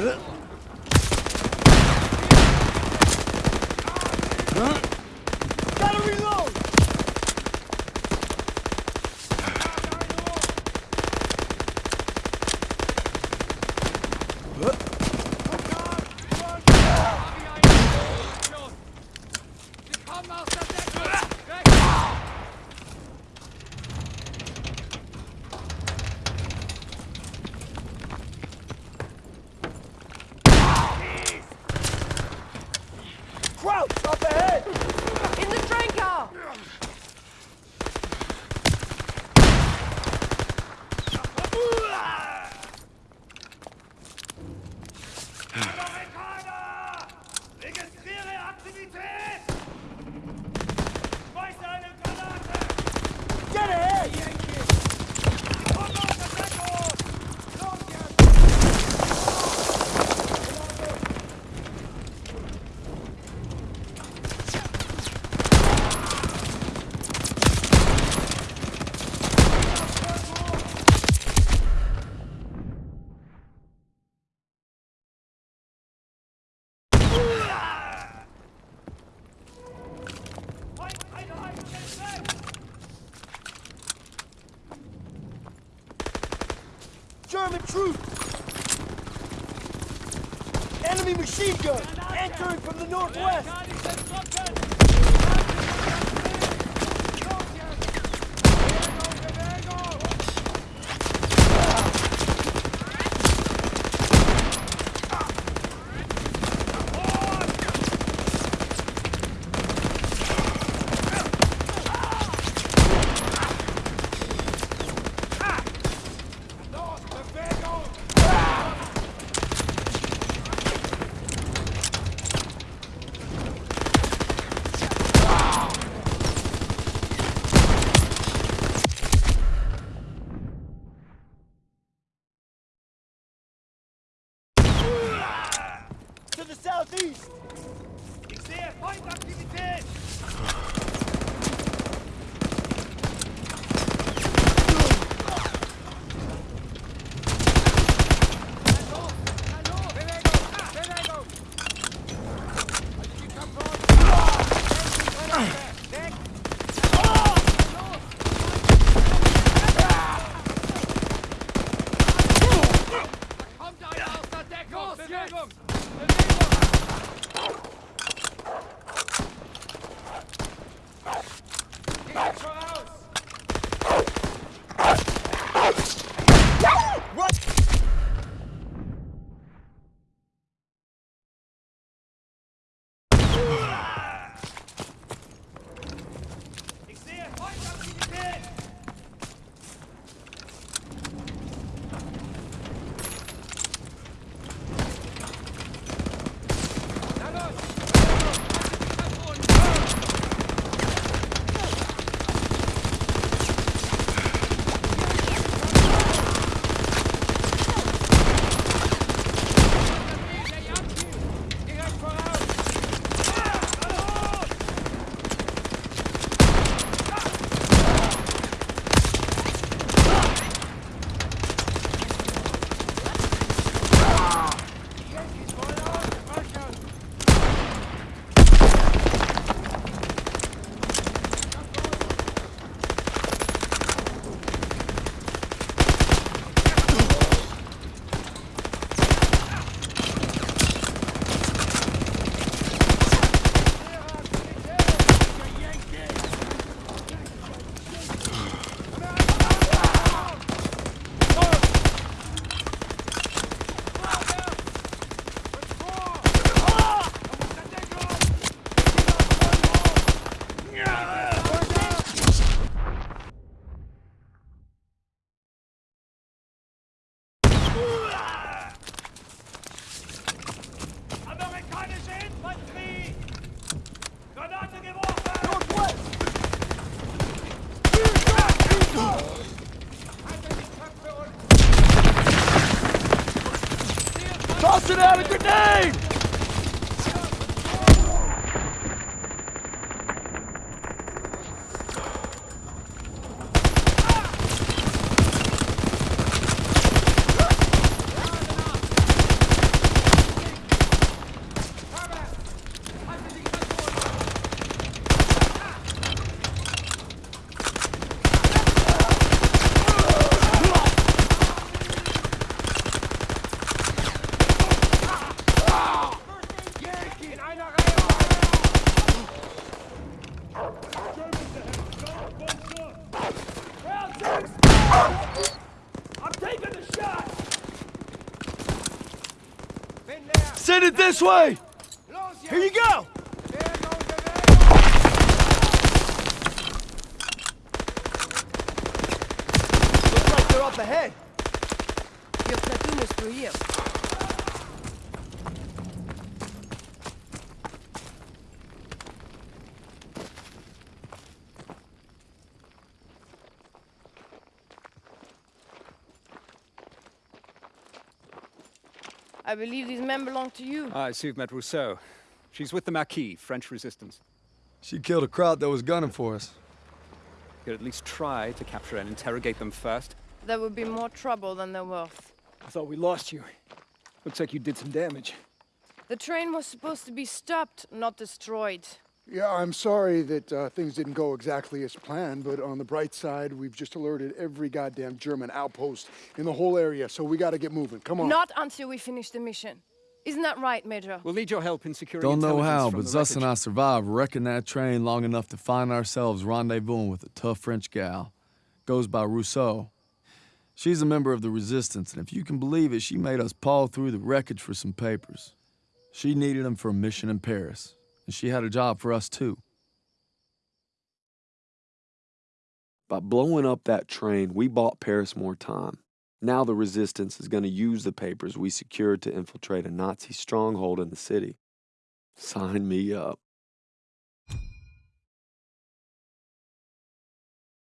嗯 Enemy machine gun! Entering from the northwest! Southeast! Ich sehe Feindaktivität! Toss it out a grenade! Headed this way! Here you go! Looks like they're up ahead. Your platoon is through here. I believe these men belong to you. I see you've met Rousseau. She's with the Maquis, French resistance. She killed a crowd that was gunning for us. You could at least try to capture and interrogate them first. There would be more trouble than they're worth. I thought we lost you. Looks like you did some damage. The train was supposed to be stopped, not destroyed. Yeah, I'm sorry that uh, things didn't go exactly as planned, but on the bright side, we've just alerted every goddamn German outpost in the whole area, so we gotta get moving. Come on. Not until we finish the mission. Isn't that right, Major? We'll need your help in securing Don't know how, but Zuss and I survived wrecking that train long enough to find ourselves rendezvousing with a tough French gal. Goes by Rousseau. She's a member of the resistance, and if you can believe it, she made us paw through the wreckage for some papers. She needed them for a mission in Paris, and she had a job for us too. By blowing up that train, we bought Paris more time. Now the resistance is going to use the papers we secured to infiltrate a Nazi stronghold in the city. Sign me up.